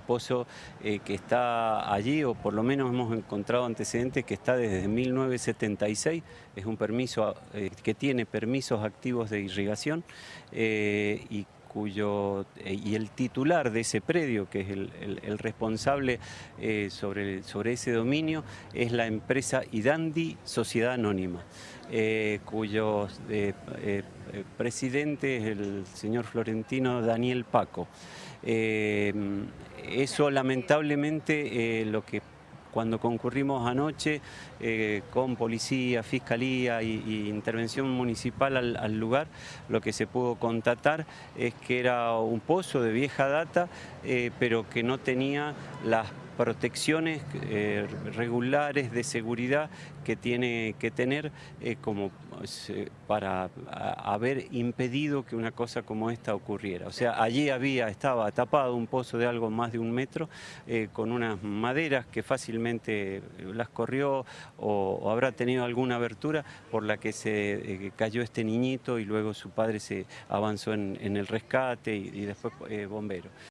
pozo eh, que está allí, o por lo menos hemos encontrado antecedentes que está desde 1976, es un permiso eh, que tiene permisos activos de irrigación y cuyo, y el titular de ese predio, que es el, responsable sobre, sobre ese dominio, es la empresa Idandi Sociedad Anónima, cuyo presidente es el señor Florentino Daniel Paco. Eh, eso lamentablemente eh, lo que cuando concurrimos anoche eh, con policía, fiscalía y, intervención municipal al, lugar, lo que se pudo constatar es que era un pozo de vieja data, pero que no tenía las protecciones eh, regulares de seguridad que tiene que tener eh, como para haber impedido que una cosa como esta ocurriera. O sea, allí había, estaba tapado un pozo de algo más de un metro eh, con unas maderas que fácilmente las corrió o, habrá tenido alguna abertura por la que se cayó este niñito y luego su padre se avanzó en, el rescate y, y después bombero.